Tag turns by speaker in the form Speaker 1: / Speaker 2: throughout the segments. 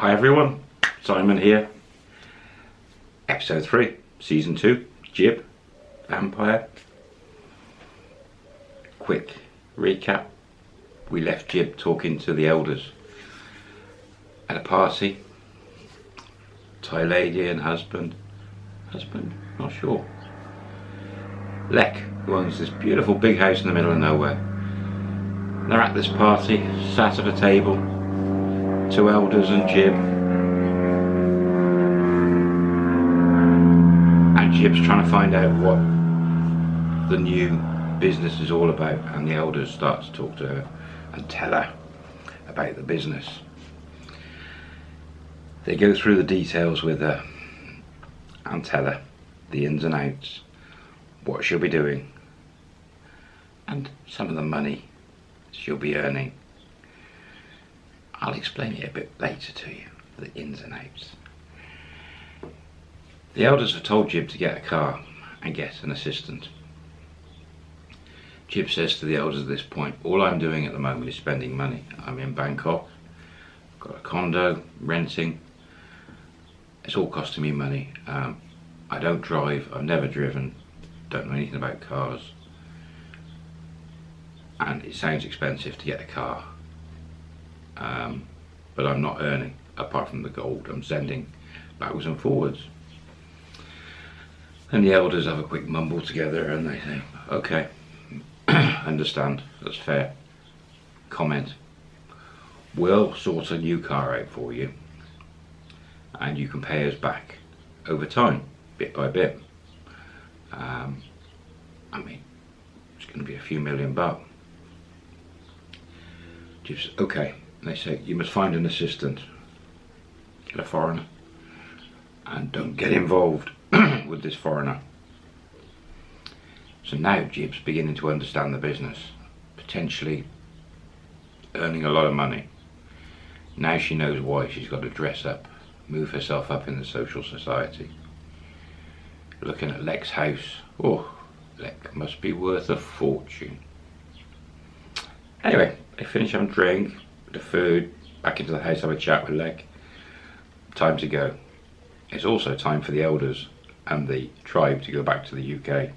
Speaker 1: Hi everyone, Simon here. Episode 3, Season 2, Jib, Vampire. Quick recap. We left Jib talking to the elders at a party. Thai lady and husband. Husband? Not sure. Lek, who owns this beautiful big house in the middle of nowhere. They're at this party, sat at a table, two elders and Jib. And Jib's trying to find out what the new business is all about and the elders start to talk to her and tell her about the business. They go through the details with her and tell her the ins and outs, what she'll be doing and some of the money she'll be earning. I'll explain it a bit later to you, the ins and outs. The elders have told Jib to get a car and get an assistant. Jib says to the elders at this point, all I'm doing at the moment is spending money. I'm in Bangkok, got a condo, renting. It's all costing me money. Um, I don't drive, I've never driven, don't know anything about cars. And it sounds expensive to get a car um, but I'm not earning apart from the gold I'm sending backwards and forwards. And the elders have a quick mumble together and they say okay understand that's fair. Comment. We'll sort a new car out for you and you can pay us back over time bit by bit. Um, I mean it's going to be a few million bucks. Just okay they say you must find an assistant get a foreigner and don't get involved with this foreigner. So now Jib's beginning to understand the business potentially earning a lot of money. Now she knows why she's got to dress up move herself up in the social society. Looking at Lek's house oh Lek must be worth a fortune. Anyway they finish having drink the food, back into the house, have a chat with Lek. Time to go. It's also time for the elders and the tribe to go back to the UK.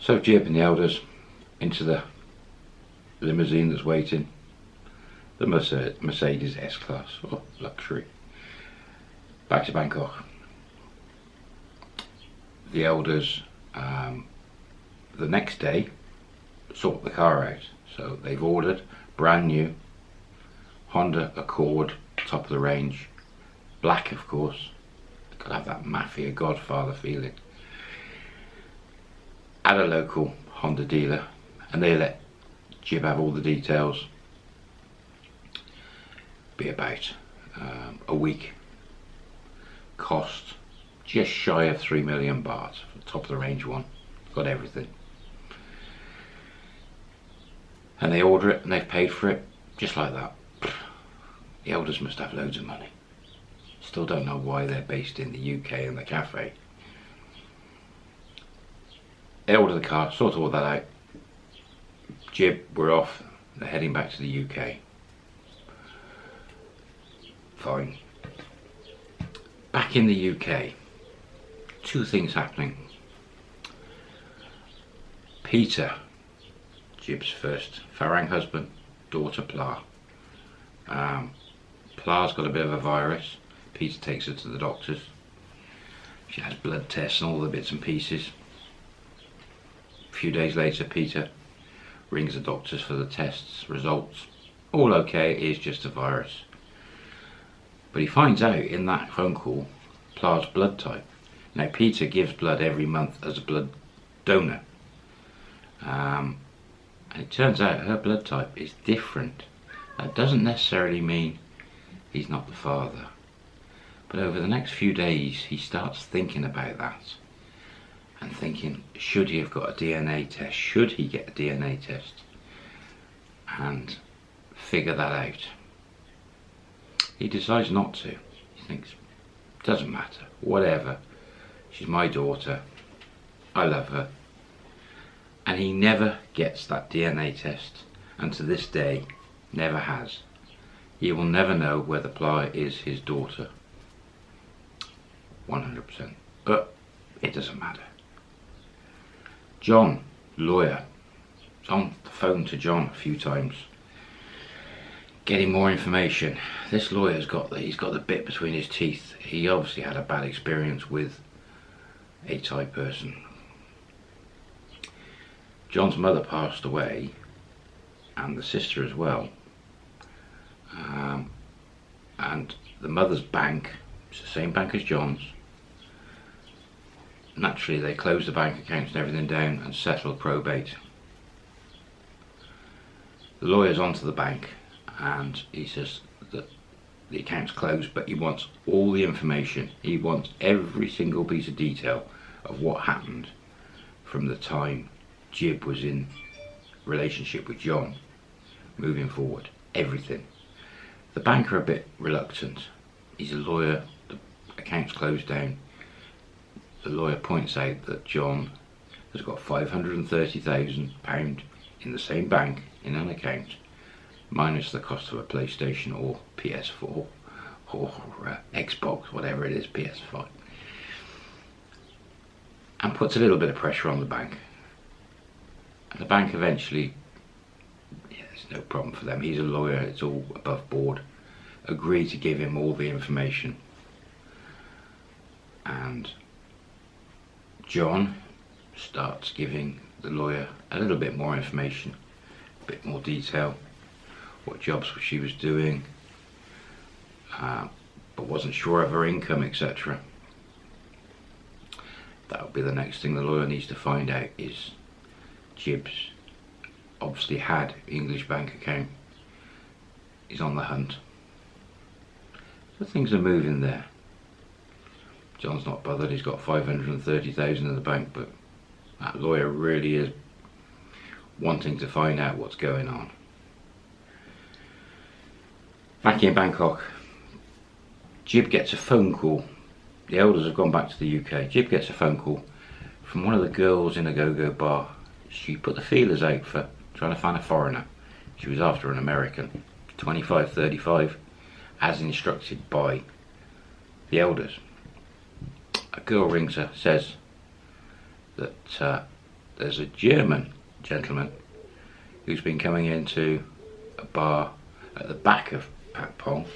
Speaker 1: So Jib and the elders into the limousine that's waiting. The Mercedes S-Class, or luxury. Back to Bangkok. The elders, um, the next day, sort the car out. So they've ordered brand new Honda Accord, top of the range, black of course. To have that mafia Godfather feeling. At a local Honda dealer, and they let Jib have all the details. Be about um, a week. Cost just shy of three million baht top of the range one. Got everything and they order it and they've paid for it just like that. The elders must have loads of money. Still don't know why they're based in the UK and the cafe. They order the car, sort all that out. Jib, we're off. They're heading back to the UK. Fine. Back in the UK, two things happening. Peter Jib's first Farang husband, daughter Pla. Um, Pla's got a bit of a virus. Peter takes her to the doctors. She has blood tests and all the bits and pieces. A few days later, Peter rings the doctors for the tests, results. All okay, it is just a virus. But he finds out in that phone call Pla's blood type. Now, Peter gives blood every month as a blood donor. Um, it turns out her blood type is different. That doesn't necessarily mean he's not the father. But over the next few days, he starts thinking about that. And thinking, should he have got a DNA test? Should he get a DNA test? And figure that out. He decides not to. He thinks, doesn't matter, whatever. She's my daughter. I love her and he never gets that DNA test and to this day Never has. He will never know whether Pla is his daughter. 100%. But it doesn't matter. John, lawyer, on the phone to John a few times, getting more information. This lawyer's got the, he's got the bit between his teeth. He obviously had a bad experience with a Thai person. John's mother passed away, and the sister as well. Um, and the mother's bank, it's the same bank as John's. Naturally, they closed the bank accounts and everything down and settled probate. The lawyer's onto the bank and he says that the account's closed, but he wants all the information. He wants every single piece of detail of what happened from the time Jib was in relationship with John moving forward. Everything. The banker a bit reluctant. He's a lawyer, the account's closed down. The lawyer points out that John has got £530,000 in the same bank in an account minus the cost of a PlayStation or PS4 or uh, Xbox, whatever it is, PS5. And puts a little bit of pressure on the bank. The bank eventually, yeah, there's no problem for them. He's a lawyer, it's all above board. Agree to give him all the information. And John starts giving the lawyer a little bit more information, a bit more detail what jobs she was doing, uh, but wasn't sure of her income, etc. That'll be the next thing the lawyer needs to find out is Jibs obviously had English bank account. He's on the hunt. So things are moving there. John's not bothered, he's got 530,000 in the bank, but that lawyer really is wanting to find out what's going on. Back in Bangkok, Jib gets a phone call. The elders have gone back to the UK. Jib gets a phone call from one of the girls in a go-go bar. She put the feelers out for trying to find a foreigner. She was after an American, 25, 35, as instructed by the elders. A girl rings her, says that uh, there's a German gentleman who's been coming into a bar at the back of Patpong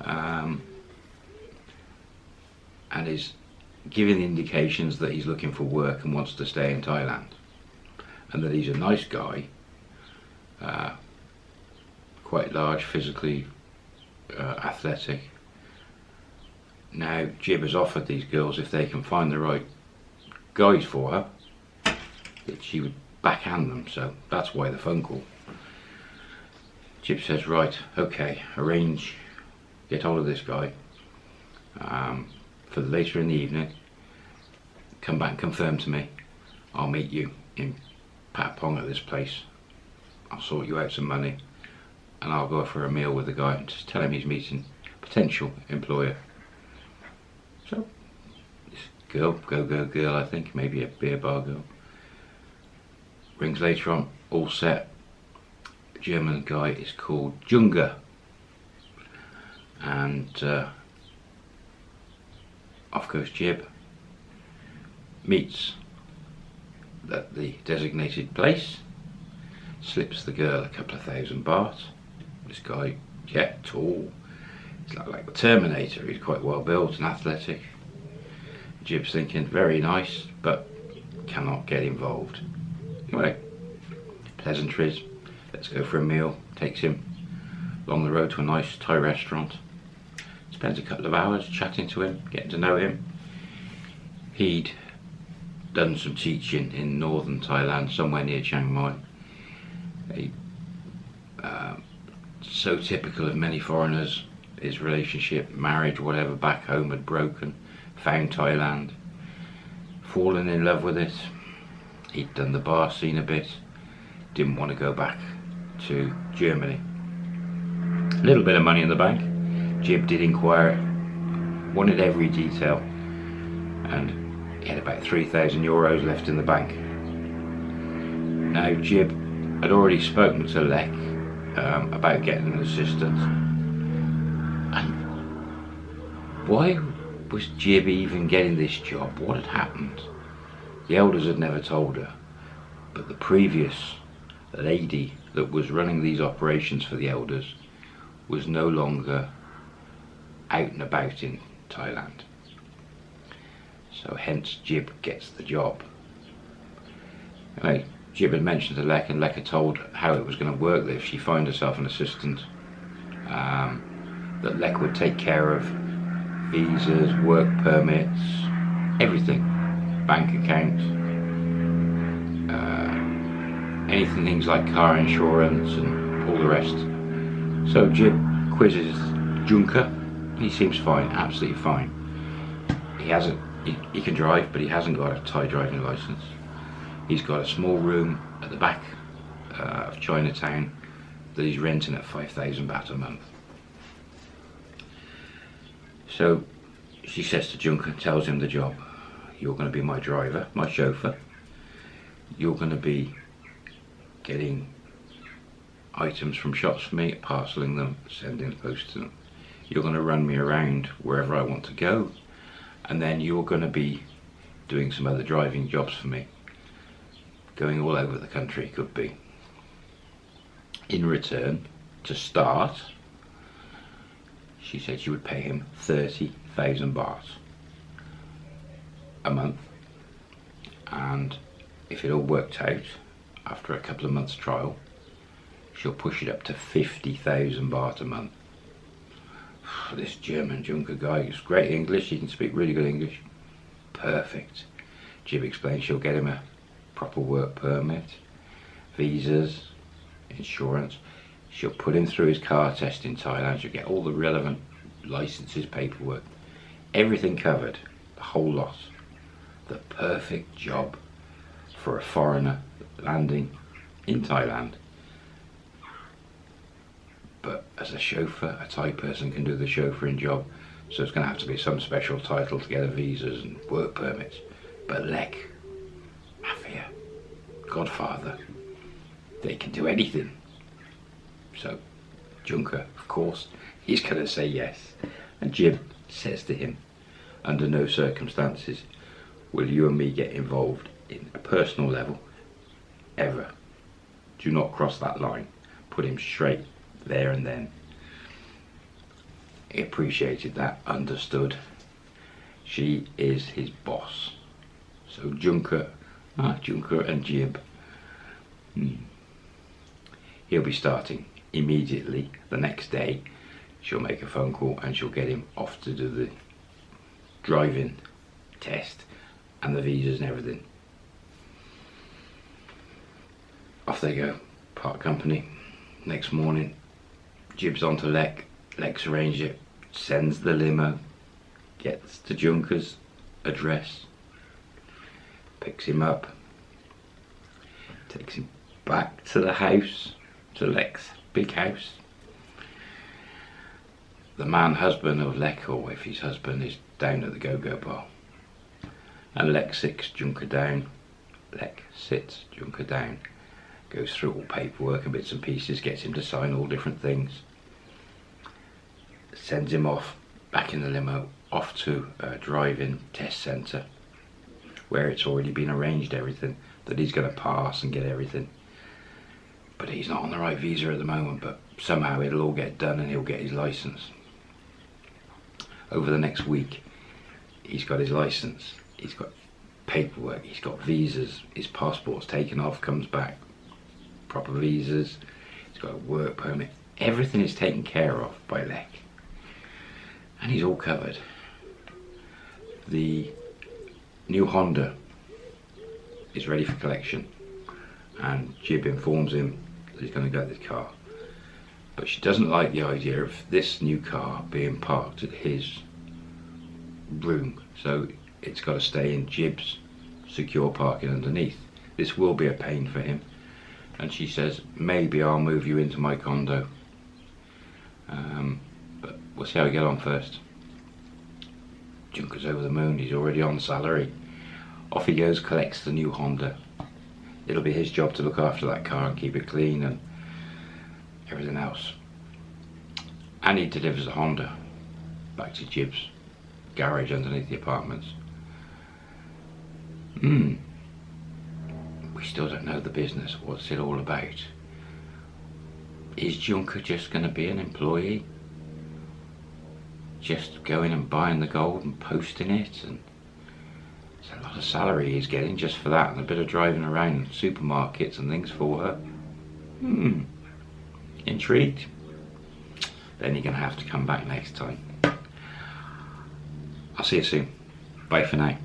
Speaker 1: um, and is giving indications that he's looking for work and wants to stay in Thailand and that he's a nice guy uh, quite large physically uh, athletic now Jib has offered these girls if they can find the right guys for her that she would backhand them so that's why the phone call Jib says, right, okay, arrange, get hold of this guy um, for later in the evening. Come back and confirm to me. I'll meet you in Patpong at this place. I'll sort you out some money and I'll go for a meal with the guy. And just tell him he's meeting potential employer. So, this girl, go-go girl I think, maybe a beer bar girl, rings later on, all set, German guy is called Junger. And uh, off goes Jib meets at the designated place slips the girl a couple of thousand baht this guy yeah tall he's like, like the Terminator he's quite well built and athletic Jib's thinking very nice but cannot get involved anyway pleasantries Let's go for a meal. Takes him along the road to a nice Thai restaurant. Spends a couple of hours chatting to him, getting to know him. He'd done some teaching in northern Thailand, somewhere near Chiang Mai. Uh, so typical of many foreigners, his relationship, marriage, whatever, back home had broken, found Thailand, fallen in love with it. He'd done the bar scene a bit, didn't want to go back to Germany. A little bit of money in the bank. Jib did inquire, wanted every detail, and had about 3,000 euros left in the bank. Now Jib had already spoken to Lek um, about getting an assistant. And why was Jib even getting this job? What had happened? The elders had never told her, but the previous lady that was running these operations for the elders was no longer out and about in Thailand. So hence Jib gets the job. Anyway, Jib had mentioned to Lek and Lek had told how it was going to work that if she found herself an assistant um, that Lek would take care of visas, work permits, everything, bank accounts, uh, anything things like car insurance and all the rest. So Jib quizzes Junker. He seems fine, absolutely fine. He hasn't, he, can drive, but he hasn't got a Thai driving license. He's got a small room at the back uh, of Chinatown that he's renting at 5,000 baht a month. So she says to Junker, tells him the job. You're going to be my driver, my chauffeur. You're going to be getting items from shops for me, parceling them, sending the post to them. You're going to run me around wherever I want to go. And then you're going to be doing some other driving jobs for me. Going all over the country, could be. In return, to start, she said she would pay him 30,000 baht a month and if it all worked out after a couple of months trial she'll push it up to 50,000 baht a month this German Junker guy is great English he can speak really good English perfect Jib explains she'll get him a proper work permit visas insurance She'll put him through his car test in Thailand. She'll get all the relevant licenses, paperwork, everything covered, the whole lot. The perfect job for a foreigner landing in Thailand. But as a chauffeur, a Thai person can do the chauffeuring job, so it's going to have to be some special title to get a visas and work permits. But Lek, Mafia, Godfather, they can do anything. So Junker, of course, he's going to say yes. And Jib says to him, under no circumstances will you and me get involved in a personal level ever. Do not cross that line. Put him straight there and then. He appreciated that, understood. She is his boss. So Junker, ah, Junker and Jib, hmm. he'll be starting immediately the next day she'll make a phone call and she'll get him off to do the driving test and the visas and everything off they go park company next morning jibs onto Lek Lek's arranged it sends the limo gets to Junker's address picks him up takes him back to the house to Lek's big house. The man husband of Lek, or if his husband, is down at the go-go bar. And Lek sits Junker down. Lek sits Junker down. Goes through all paperwork and bits and pieces, gets him to sign all different things. Sends him off, back in the limo, off to a driving test centre where it's already been arranged everything that he's going to pass and get everything. But he's not on the right visa at the moment but somehow it'll all get done and he'll get his license. Over the next week he's got his license he's got paperwork he's got visas his passport's taken off comes back proper visas he's got a work permit everything is taken care of by Lek and he's all covered the new Honda is ready for collection and Jib informs him that he's going to get this car. But she doesn't like the idea of this new car being parked at his room. So it's got to stay in Jib's secure parking underneath. This will be a pain for him. And she says, maybe I'll move you into my condo. Um, we'll see how we get on first. Junker's over the moon, he's already on salary. Off he goes, collects the new Honda it'll be his job to look after that car and keep it clean and everything else. And he delivers the Honda back to Jib's garage underneath the apartments. Hmm. We still don't know the business. What's it all about? Is Junker just going to be an employee? Just going and buying the gold and posting it and it's a lot of salary he's getting just for that and a bit of driving around supermarkets and things for her. Hmm. Intrigued? Then you're going to have to come back next time. I'll see you soon. Bye for now.